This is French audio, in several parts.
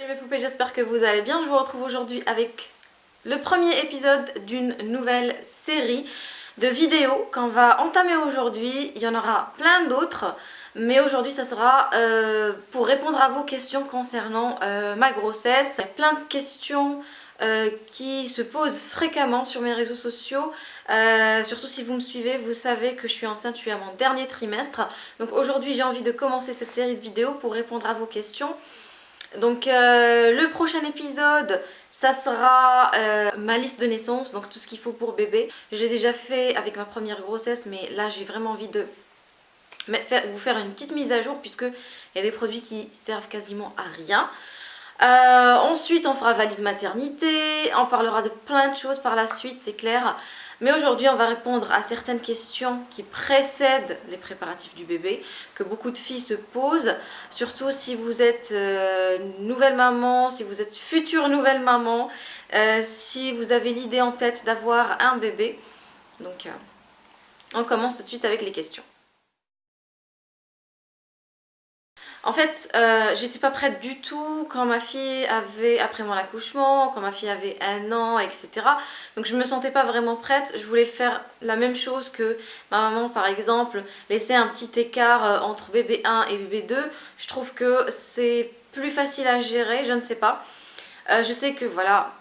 Salut mes poupées, j'espère que vous allez bien. Je vous retrouve aujourd'hui avec le premier épisode d'une nouvelle série de vidéos qu'on va entamer aujourd'hui. Il y en aura plein d'autres, mais aujourd'hui ça sera euh, pour répondre à vos questions concernant euh, ma grossesse. Il y a plein de questions euh, qui se posent fréquemment sur mes réseaux sociaux. surtout si vous me suivez, vous savez que je suis enceinte, je suis à mon dernier trimestre. Donc aujourd'hui j'ai envie de commencer cette série de vidéos pour répondre à vos questions. Donc euh, le prochain épisode, ça sera euh, ma liste de naissance, donc tout ce qu'il faut pour bébé. J'ai déjà fait avec ma première grossesse, mais là j'ai vraiment envie de vous faire une petite mise à jour puisque il y a des produits qui servent quasiment à rien. Euh, ensuite on fera valise maternité, on parlera de plein de choses par la suite, c'est clair. Mais aujourd'hui, on va répondre à certaines questions qui précèdent les préparatifs du bébé, que beaucoup de filles se posent, surtout si vous êtes euh, nouvelle maman, si vous êtes future nouvelle maman, euh, si vous avez l'idée en tête d'avoir un bébé. Donc, euh, on commence tout de suite avec les questions. En fait, euh, j'étais pas prête du tout quand ma fille avait, après mon accouchement, quand ma fille avait un an, etc. Donc je me sentais pas vraiment prête. Je voulais faire la même chose que ma maman, par exemple, laisser un petit écart euh, entre bébé 1 et bébé 2. Je trouve que c'est plus facile à gérer, je ne sais pas. Euh, je sais que voilà,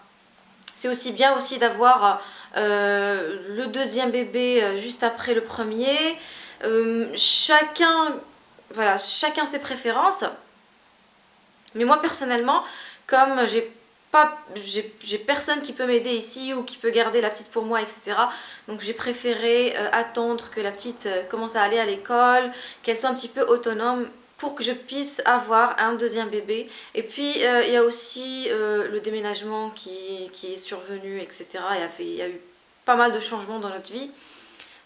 c'est aussi bien aussi d'avoir le deuxième bébé juste après le premier. chacun voilà, chacun ses préférences. Mais moi personnellement, comme j'ai j'ai personne qui peut m'aider ici ou qui peut garder la petite pour moi etc donc j'ai préféré euh, attendre que la petite euh, commence à aller à l'école qu'elle soit un petit peu autonome pour que je puisse avoir un deuxième bébé et puis euh, il y a aussi le déménagement qui, est survenu etc il y a eu pas mal de changements dans notre vie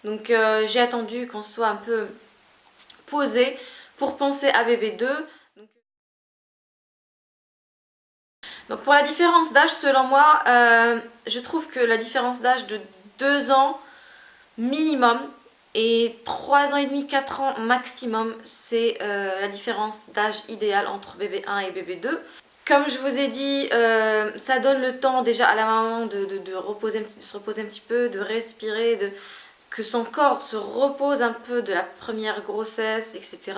donc j'ai attendu qu'on soit un peu posé pour penser à bébé 2. Donc, pour la différence d'âge, selon moi, euh, je trouve que la différence d'âge de 2 ans minimum et 3 ans et demi, 4 ans maximum, c'est euh, la différence d'âge idéale entre bébé 1 et bébé 2. Comme je vous ai dit, euh, ça donne le temps déjà à la maman de, se reposer un petit peu, de respirer, de, que son corps se repose un peu de la première grossesse, etc.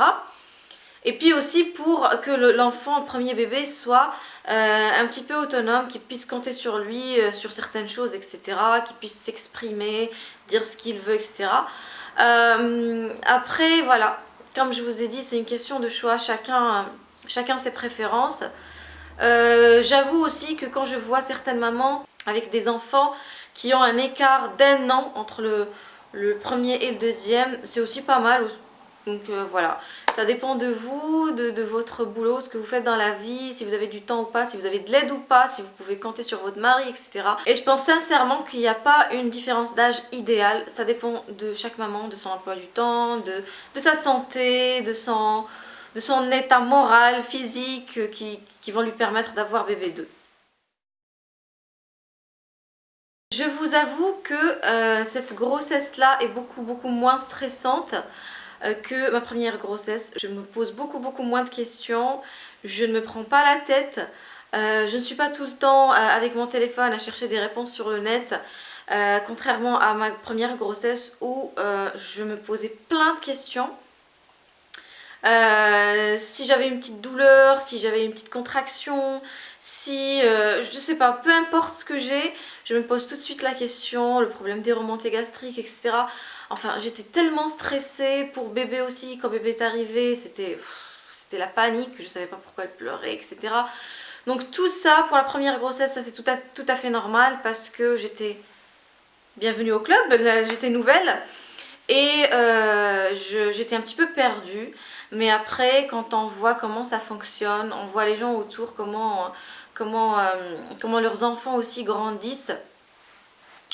Et puis aussi pour que l'enfant, le, premier bébé, soit euh, un petit peu autonome, qu'il puisse compter sur lui, euh, sur certaines choses, etc. Qu'il puisse s'exprimer, dire ce qu'il veut, etc. Euh, après, voilà, comme je vous ai dit, c'est une question de choix, chacun, chacun ses préférences. J'avoue aussi que quand je vois certaines mamans avec des enfants qui ont un écart d'un an entre le, le premier et le deuxième, c'est aussi pas mal. Donc voilà, ça dépend de vous, de, votre boulot, ce que vous faites dans la vie, si vous avez du temps ou pas, si vous avez de l'aide ou pas, si vous pouvez compter sur votre mari, etc. Et je pense sincèrement qu'il n'y a pas une différence d'âge idéale, ça dépend de chaque maman, de son emploi du temps, de, sa santé, de son, état moral, physique qui, vont lui permettre d'avoir bébé 2. Je vous avoue que euh, cette grossesse-là est beaucoup beaucoup moins stressante que ma première grossesse. Je me pose beaucoup beaucoup moins de questions, je ne me prends pas la tête, euh, je ne suis pas tout le temps avec mon téléphone à chercher des réponses sur le net. contrairement à ma première grossesse où je me posais plein de questions. si j'avais une petite douleur, si j'avais une petite contraction, si, euh, je sais pas, peu importe ce que j'ai, je me pose tout de suite la question, le problème des remontées gastriques, etc. Enfin, j'étais tellement stressée pour bébé aussi, quand bébé est arrivé, c'était la panique, je savais pas pourquoi elle pleurait, etc. Donc tout ça, pour la première grossesse, ça c'est tout à, fait normal parce que j'étais bienvenue au club, j'étais nouvelle et euh, j'étais un petit peu perdue. Mais après, quand on voit comment ça fonctionne, on voit les gens autour, comment, comment, euh, comment leurs enfants aussi grandissent,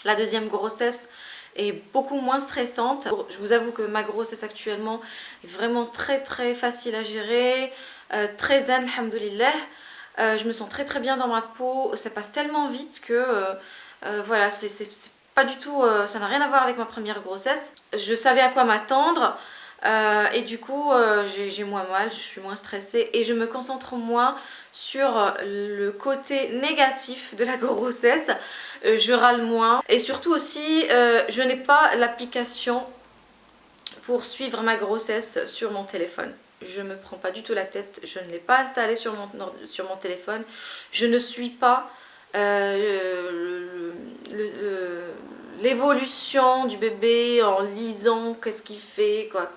la deuxième grossesse est beaucoup moins stressante. Je vous avoue que ma grossesse actuellement est vraiment très très facile à gérer, euh, très zen, alhamdoulilah. Euh, je me sens très très bien dans ma peau, ça passe tellement vite que voilà, c'est pas du tout, ça n'a rien à voir avec ma première grossesse. Je savais à quoi m'attendre, euh, et du coup, euh, j'ai moins mal, je suis moins stressée et je me concentre moins sur le côté négatif de la grossesse. Euh, je râle moins. Et surtout aussi, euh, je n'ai pas l'application pour suivre ma grossesse sur mon téléphone. Je ne me prends pas du tout la tête, je ne l'ai pas installée sur mon, sur mon téléphone. Je ne suis pas euh, l'évolution du bébé en lisant qu'est-ce qu'il fait, quoi.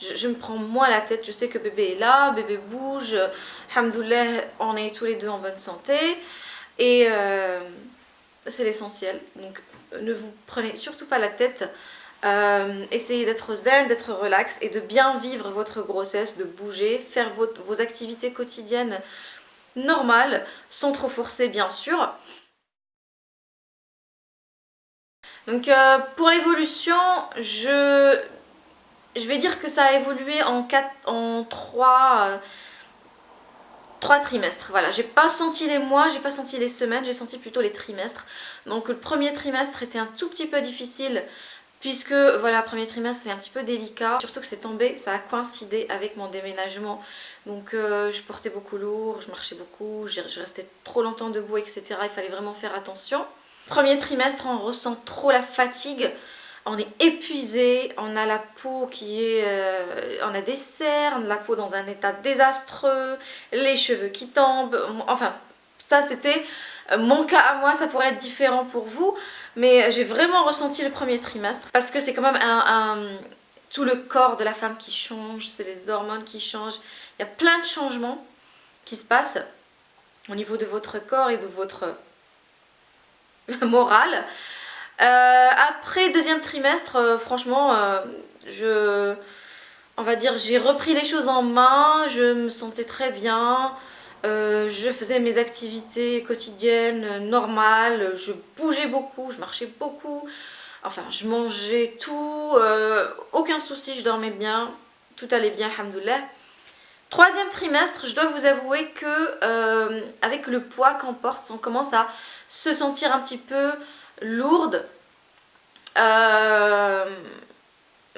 Je, me prends moins la tête, je sais que bébé est là, bébé bouge, Alhamdoulilah, on est tous les deux en bonne santé. Et c'est l'essentiel. Donc ne vous prenez surtout pas la tête. Euh, essayez d'être zen, d'être relax et de bien vivre votre grossesse, de bouger, faire vos, activités quotidiennes normales, sans trop forcer bien sûr. Donc euh, pour l'évolution, je, je vais dire que ça a évolué en, quatre, en 3, trois trimestres. Voilà, j'ai pas senti les mois, j'ai pas senti les semaines, j'ai senti plutôt les trimestres. Donc le premier trimestre était un tout petit peu difficile puisque voilà, premier trimestre c'est un petit peu délicat. Surtout que c'est tombé, ça a coïncidé avec mon déménagement. Donc euh, je portais beaucoup lourd, je marchais beaucoup, je restais trop longtemps debout, etc. Il fallait vraiment faire attention. Premier trimestre, on ressent trop la fatigue on est épuisé, on a la peau qui est... Euh, on a des cernes, la peau dans un état désastreux, les cheveux qui tombent, enfin ça c'était euh, mon cas à moi, ça pourrait être différent pour vous, mais j'ai vraiment ressenti le premier trimestre parce que c'est quand même un, tout le corps de la femme qui change, c'est les hormones qui changent, il y a plein de changements qui se passent au niveau de votre corps et de votre morale. Euh, après deuxième trimestre, euh, franchement, euh, je, on va dire, j'ai repris les choses en main, je me sentais très bien, je faisais mes activités quotidiennes normales, je bougeais beaucoup, je marchais beaucoup, enfin je mangeais tout, aucun souci, je dormais bien, tout allait bien, alhamdoulilah. Troisième trimestre, je dois vous avouer que avec le poids qu'on porte, on commence à se sentir un petit peu lourde. Euh,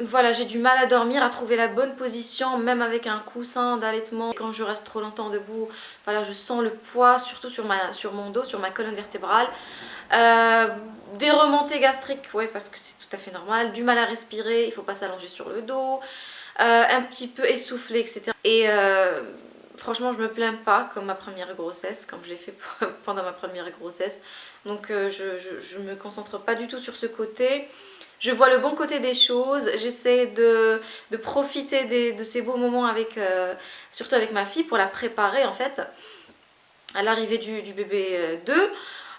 voilà, j'ai du mal à dormir, à trouver la bonne position, même avec un coussin d'allaitement. Quand je reste trop longtemps debout, voilà, je sens le poids, surtout sur, ma, sur mon dos, sur ma colonne vertébrale. Euh, des remontées gastriques, ouais, parce que c'est tout à fait normal. Du mal à respirer, il faut pas s'allonger sur le dos. Euh, un petit peu essoufflé, etc. Et franchement, je me plains pas comme ma première grossesse, comme je l'ai fait pendant ma première grossesse. Donc euh, je, ne me concentre pas du tout sur ce côté. Je vois le bon côté des choses, j'essaie de, profiter de ces beaux moments avec, euh, surtout avec ma fille pour la préparer en fait à l'arrivée du, bébé 2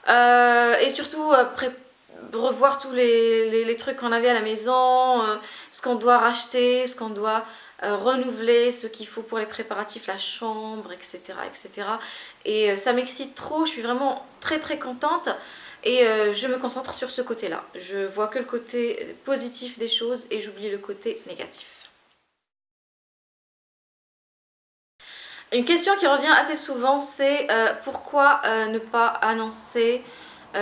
euh, et surtout revoir tous les, les trucs qu'on avait à la maison, ce qu'on doit racheter, ce qu'on doit euh, renouveler ce qu'il faut pour les préparatifs, la chambre, etc. etc. Et euh, ça m'excite trop, je suis vraiment très très contente et euh, je me concentre sur ce côté-là. Je vois que le côté positif des choses et j'oublie le côté négatif. Une question qui revient assez souvent, c'est pourquoi ne pas annoncer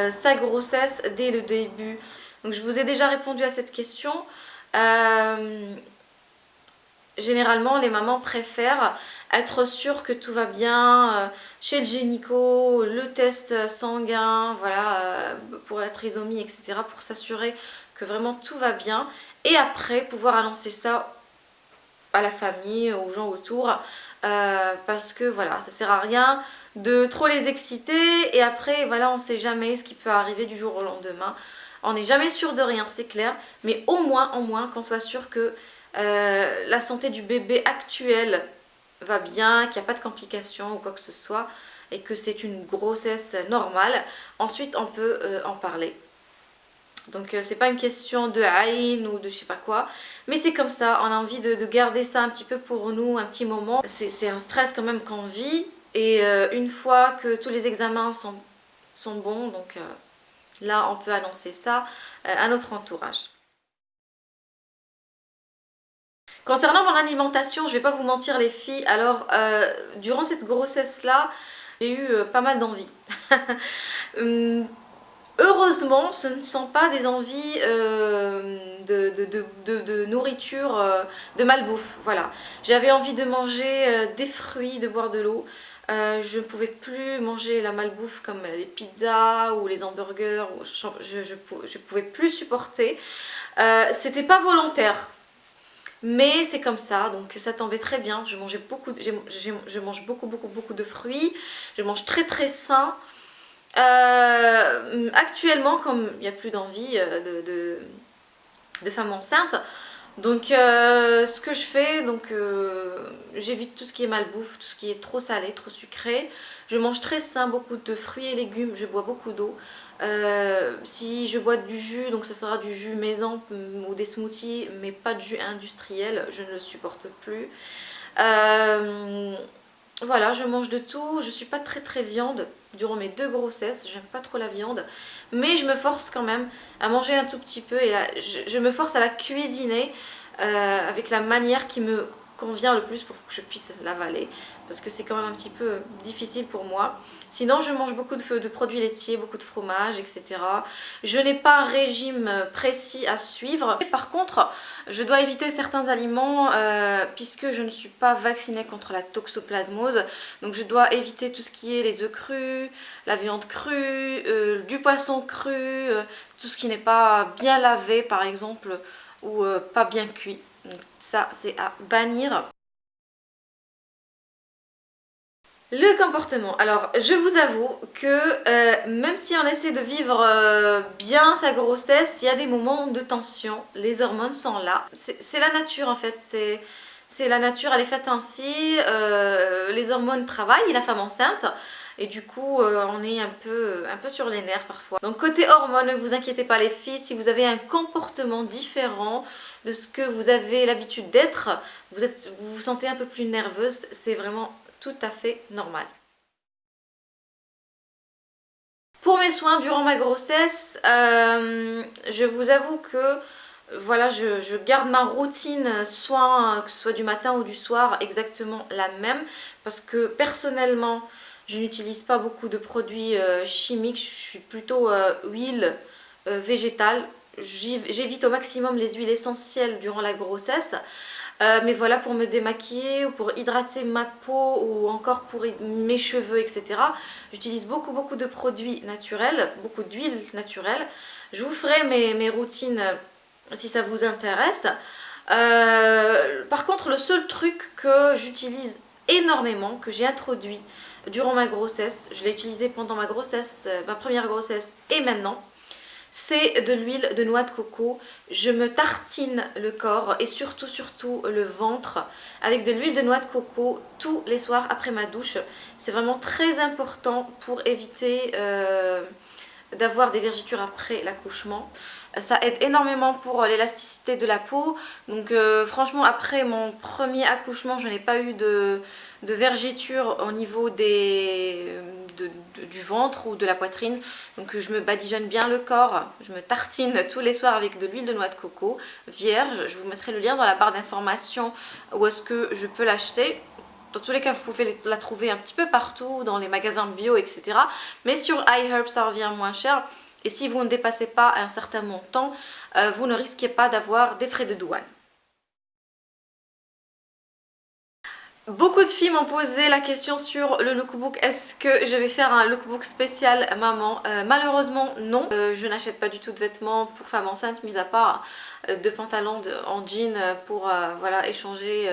sa grossesse dès le début? Donc je vous ai déjà répondu à cette question généralement les mamans préfèrent être sûres que tout va bien euh, chez le gynéco, le test sanguin, voilà, euh, pour la trisomie, etc. pour s'assurer que vraiment tout va bien. Et après pouvoir annoncer ça à la famille, aux gens autour euh, parce que voilà, ça sert à rien de trop les exciter. Et après voilà on sait jamais ce qui peut arriver du jour au lendemain. On n'est jamais sûr de rien c'est clair. Mais au moins au moins qu'on soit sûr que euh, la santé du bébé actuel va bien, qu'il n'y a pas de complications ou quoi que ce soit et que c'est une grossesse normale, ensuite on peut euh, en parler. Donc euh, c'est pas une question de haine ou de je sais pas quoi, mais c'est comme ça, on a envie de, garder ça un petit peu pour nous, un petit moment. C'est un stress quand même qu'on vit et une fois que tous les examens sont, sont bons, donc là on peut annoncer ça à notre entourage. Concernant mon alimentation, je vais pas vous mentir les filles, alors euh, durant cette grossesse là, j'ai eu euh, pas mal d'envies. Hum, heureusement, ce ne sont pas des envies euh, de, nourriture, de malbouffe, voilà. J'avais envie de manger des fruits, de boire de l'eau. Je ne pouvais plus manger la malbouffe comme les pizzas ou les hamburgers. Je ne pouvais plus supporter. C'était pas volontaire. Mais c'est comme ça, donc ça tombait très bien. Je mangeais beaucoup, je mange beaucoup, beaucoup, beaucoup de fruits. Je mange très, très sain. Euh, actuellement, comme il n'y a plus d'envie euh, de, de, femmes enceintes, donc euh, ce que je fais, j'évite tout ce qui est malbouffe, tout ce qui est trop salé, trop sucré. Je mange très sain, beaucoup de fruits et légumes, je bois beaucoup d'eau. Si je bois du jus, donc ça sera du jus maison mm, ou des smoothies, mais pas de jus industriel, je ne le supporte plus. Voilà, je mange de tout. Je suis pas très très viande durant mes deux grossesses. J'aime pas trop la viande. Mais je me force quand même à manger un tout petit peu. Et je, me force à la cuisiner euh, avec la manière qui me convient le plus pour que je puisse l'avaler parce que c'est quand même un petit peu difficile pour moi. Sinon, je mange beaucoup de, produits laitiers, beaucoup de fromage, etc. Je n'ai pas un régime précis à suivre. par contre, je dois éviter certains aliments euh, puisque je ne suis pas vaccinée contre la toxoplasmose. Donc je dois éviter tout ce qui est les œufs crus, la viande crue, euh, du poisson cru, euh, tout ce qui n'est pas bien lavé par exemple ou pas bien cuit. Donc ça, c'est à bannir. Le comportement. Alors, je vous avoue que euh, même si on essaie de vivre euh, bien sa grossesse, il y a des moments de tension. Les hormones sont là. C'est la nature en fait. C'est la nature, elle est faite ainsi. Euh, les hormones travaillent, la femme enceinte. Et du coup, on est un peu, sur les nerfs parfois. Donc côté hormones, ne vous inquiétez pas les filles. Si vous avez un comportement différent de ce que vous avez l'habitude d'être, vous, vous vous sentez un peu plus nerveuse, c'est vraiment tout à fait normal. Pour mes soins durant ma grossesse, euh, je vous avoue que voilà, je, garde ma routine que ce soit du matin ou du soir, exactement la même. Parce que personnellement, je n'utilise pas beaucoup de produits euh, chimiques, je suis plutôt euh, huile végétale. J'évite au maximum les huiles essentielles durant la grossesse. Euh, mais voilà, pour me démaquiller ou pour hydrater ma peau ou encore pour mes cheveux, etc. J'utilise beaucoup, beaucoup de produits naturels, beaucoup d'huile naturelle. Je vous ferai mes, routines euh, si ça vous intéresse. Euh, par contre, le seul truc que j'utilise énormément, que j'ai introduit durant ma grossesse, je l'ai utilisé pendant ma grossesse, ma première grossesse et maintenant, c'est de l'huile de noix de coco. Je me tartine le corps et surtout, surtout le ventre avec de l'huile de noix de coco tous les soirs après ma douche. C'est vraiment très important pour éviter euh, d'avoir des vergitures après l'accouchement. Ça aide énormément pour l'élasticité de la peau. Donc euh, franchement, après mon premier accouchement, je n'ai pas eu de, de vergitures au niveau des, du ventre ou de la poitrine. Donc je me badigeonne bien le corps. Je me tartine tous les soirs avec de l'huile de noix de coco vierge. Je vous mettrai le lien dans la barre d'informations où est-ce que je peux l'acheter. Dans tous les cas, vous pouvez la trouver un petit peu partout, dans les magasins bio, etc. Mais sur iHerb, ça revient moins cher. Et si vous ne dépassez pas un certain montant, euh, vous ne risquez pas d'avoir des frais de douane. Beaucoup de filles m'ont posé la question sur le lookbook, est-ce que je vais faire un lookbook spécial maman? Euh, Malheureusement non, euh, je n'achète pas du tout de vêtements pour femmes enceintes, mis à part de pantalons en jean pour voilà, échanger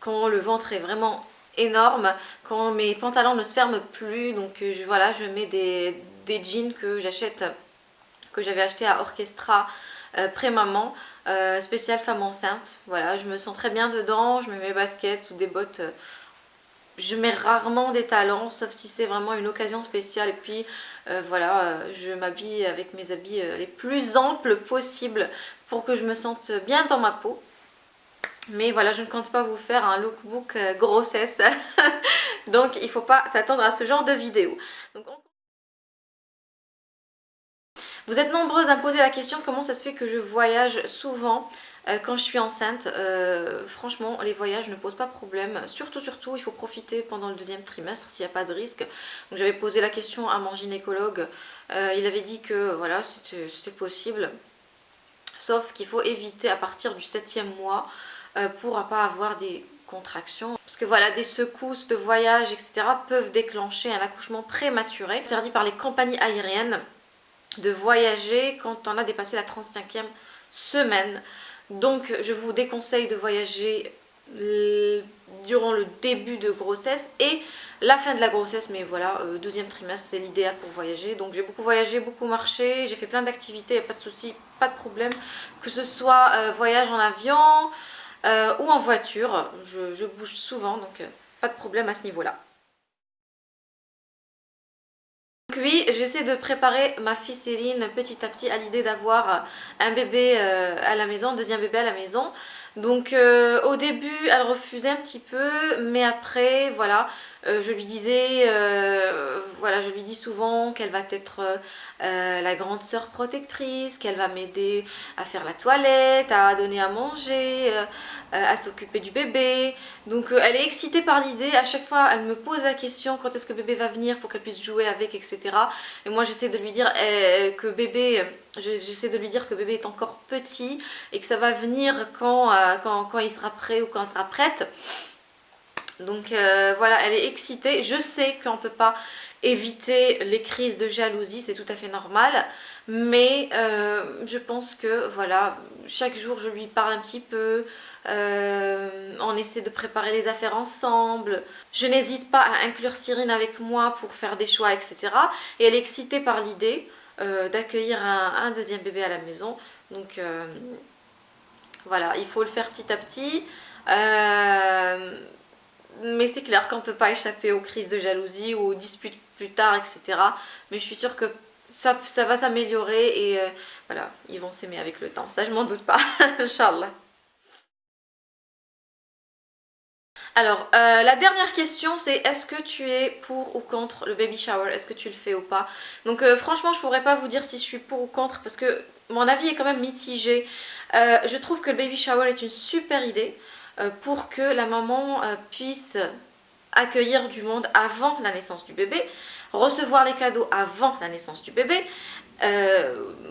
quand le ventre est vraiment énorme, quand mes pantalons ne se ferment plus, donc je, voilà, je mets des, des jeans que j'achète que j'avais acheté à Orchestra euh, pré-maman, euh, spécial femme enceinte. Voilà, je me sens très bien dedans, je mets mes baskets ou des bottes. Euh, je mets rarement des talons, sauf si c'est vraiment une occasion spéciale. Et puis voilà, je m'habille avec mes habits les plus amples possibles pour que je me sente bien dans ma peau. Mais voilà, je ne compte pas vous faire un lookbook grossesse. Donc il ne faut pas s'attendre à ce genre de vidéo. Donc, vous êtes nombreuses à me poser la question comment ça se fait que je voyage souvent euh, quand je suis enceinte? Euh, franchement, les voyages ne posent pas problème. Surtout, surtout, il faut profiter pendant le deuxième trimestre s'il n'y a pas de risque. J'avais posé la question à mon gynécologue. Euh, il avait dit que voilà, c'était possible. Sauf qu'il faut éviter à partir du septième mois pour ne pas avoir des contractions. Parce que voilà, des secousses de voyage, etc. peuvent déclencher un accouchement prématuré. Interdit par les compagnies aériennes de voyager quand on a dépassé la 35e semaine. Donc je vous déconseille de voyager durant le début de grossesse et la fin de la grossesse. Mais voilà euh, deuxième trimestre c'est l'idéal pour voyager. Donc j'ai beaucoup voyagé beaucoup marché j'ai fait plein d'activités pas de soucis pas de problème. Que ce soit euh, voyage en avion euh, ou en voiture je, je bouge souvent donc pas de problème à ce niveau là oui, j'essaie de préparer ma fille Céline petit à petit à l'idée d'avoir un bébé à la maison, un deuxième bébé à la maison. Donc euh, au début elle refusait un petit peu mais après voilà euh, je lui disais euh, voilà je lui dis souvent qu'elle va être la grande sœur protectrice qu'elle va m'aider à faire la toilette à donner à manger à s'occuper du bébé. Donc elle est excitée par l'idée. À chaque fois elle me pose la question quand est-ce que bébé va venir pour qu'elle puisse jouer avec etc et moi j'essaie de lui dire que bébé j'essaie de lui dire que bébé est encore petit et que ça va venir quand, euh, quand, il sera prêt ou quand elle sera prête. Donc euh, voilà, elle est excitée. Je sais qu'on ne peut pas éviter les crises de jalousie, c'est tout à fait normal. Mais euh, je pense que voilà, chaque jour je lui parle un petit peu, on essaie de préparer les affaires ensemble. Je n'hésite pas à inclure Cyrine avec moi pour faire des choix, etc. Et elle est excitée par l'idée. Euh, d'accueillir un, deuxième bébé à la maison. Donc euh, voilà, il faut le faire petit à petit. Euh, mais c'est clair qu'on ne peut pas échapper aux crises de jalousie ou aux disputes plus tard, etc. Mais je suis sûre que ça, va s'améliorer et voilà, ils vont s'aimer avec le temps. Ça, je m'en doute pas, Inch'Allah. Alors, euh, la dernière question, c'est est-ce que tu es pour ou contre le baby shower? Est-ce que tu le fais ou pas? Donc, euh, franchement, je pourrais pas vous dire si je suis pour ou contre parce que mon avis est quand même mitigé. Euh, je trouve que le baby shower est une super idée pour que la maman puisse accueillir du monde avant la naissance du bébé, recevoir les cadeaux avant la naissance du bébé,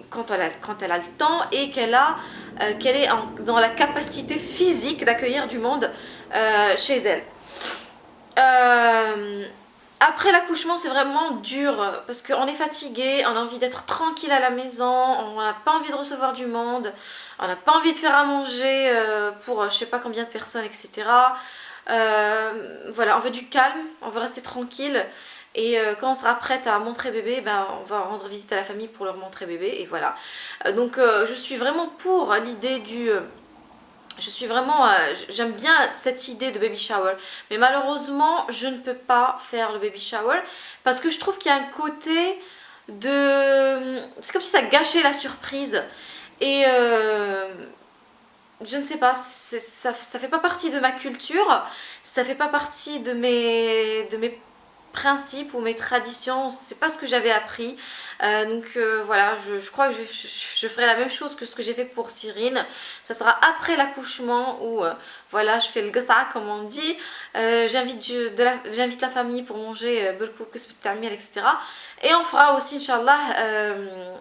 quand, elle a, quand, elle a, le temps et qu'elle est dans la capacité physique d'accueillir du monde euh, chez elle. Euh, après l'accouchement c'est vraiment dur parce qu'on est fatigué, on a envie d'être tranquille à la maison, on n'a pas envie de recevoir du monde, on n'a pas envie de faire à manger euh, pour je sais pas combien de personnes etc. voilà, on veut du calme, on veut rester tranquille et quand on sera prête à montrer bébé, ben, on va rendre visite à la famille pour leur montrer bébé et voilà. donc je suis vraiment pour l'idée du je suis vraiment, euh, j'aime bien cette idée de baby shower, mais malheureusement je ne peux pas faire le baby shower parce que je trouve qu'il y a un côté de... C'est comme si ça gâchait la surprise et euh, je ne sais pas, ça, ça fait pas partie de ma culture, ça fait pas partie de mes principes ou mes traditions, c'est pas ce que j'avais appris. Euh, donc euh, voilà, je, crois que je, ferai la même chose que ce que j'ai fait pour Cyrine. Ça sera après l'accouchement où euh, voilà, je fais le gassa comme on dit. J'invite la, la famille pour manger etc. Et on fera aussi, Inch'Allah,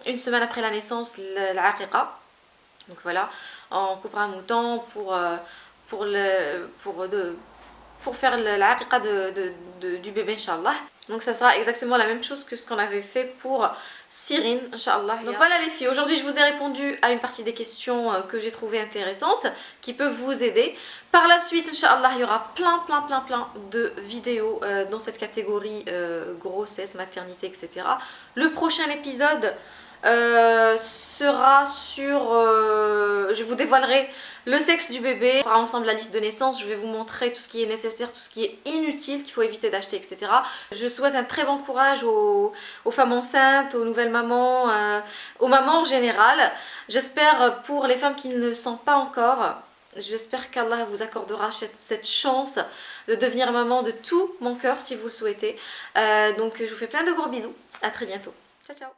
une semaine après la naissance, l'aqiqa. Donc voilà, on coupera un mouton pour, pour, le, pour pour faire la de, de, du bébé Inch'Allah. Donc ça sera exactement la même chose que ce qu'on avait fait pour Cyrine, Inch'Allah. Donc voilà les filles, aujourd'hui je vous ai répondu à une partie des questions euh, que j'ai trouvées intéressantes, qui peuvent vous aider. Par la suite, Inch'Allah, il y aura plein plein plein plein de vidéos euh, dans cette catégorie euh, grossesse, maternité, etc. Le prochain épisode sera sur... je vous dévoilerai le sexe du bébé, on fera ensemble la liste de naissance, je vais vous montrer tout ce qui est nécessaire, tout ce qui est inutile, qu'il faut éviter d'acheter, etc. Je souhaite un très bon courage aux, femmes enceintes, aux nouvelles mamans, euh, aux mamans en général. J'espère pour les femmes qui ne le sont pas encore, J'espère qu'Allah vous accordera cette chance de devenir maman de tout mon cœur si vous le souhaitez. Euh, donc je vous fais plein de gros bisous. À très bientôt. Ciao ciao